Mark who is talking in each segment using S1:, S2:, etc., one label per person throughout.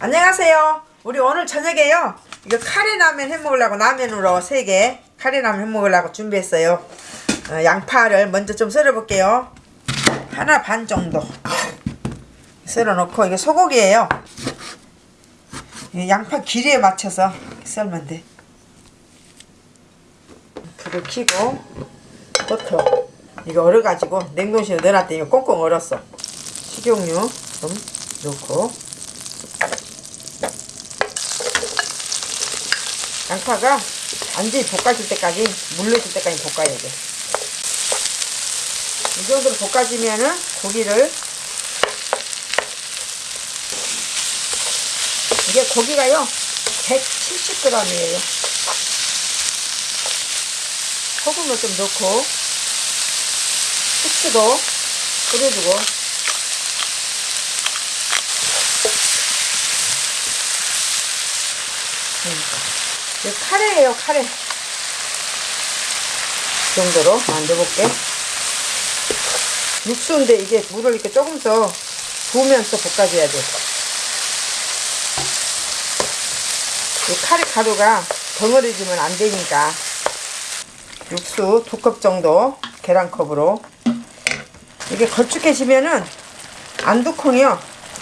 S1: 안녕하세요. 우리 오늘 저녁에요. 이거 카레라면 해 먹으려고 라면으로 3개 카레라면 해 먹으려고 준비했어요. 어, 양파를 먼저 좀 썰어 볼게요. 하나 반 정도 썰어 놓고 이게 소고기예요. 이 양파 길이에 맞춰서 썰면 돼. 불을 켜고 버터 이거 얼어가지고 냉동실에 넣어놨더니 이거 꽁꽁 얼었어. 식용유 좀 넣고 양파가 완전히 볶아질 때까지 물러질 때까지 볶아야 돼. 이 정도로 볶아지면은 고기를 이게 고기가요 170g이에요. 소금을 좀 넣고 후추도 뿌려주고 이거 카레예요 카레 이 정도로 만들어볼게 육수인데 이게 물을 이렇게 조금 더 부으면서 볶아줘야 돼. 이 카레 가루가 덩어리지면 안 되니까 육수 두 컵 정도 계란컵으로 이게 걸쭉해지면은 안두콩이요.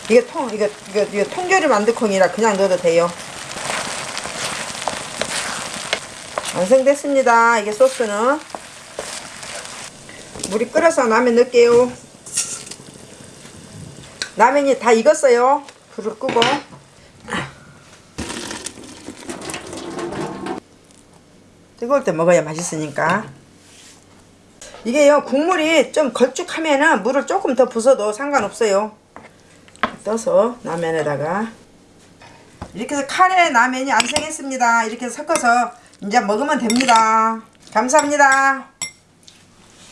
S1: 이게 통 이거 이거 이거 통조림 안두콩이라 그냥 넣어도 돼요. 완성됐습니다. 이게 소스는 물이 끓어서 라면 넣을게요. 라면이 다 익었어요. 불을 끄고 뜨거울 때 먹어야 맛있으니까 이게요 국물이 좀 걸쭉하면은 물을 조금 더 부숴도 상관없어요. 떠서 라면에다가 이렇게 해서 카레 라면이 완성했습니다. 이렇게 섞어서 이제 먹으면 됩니다. 감사합니다.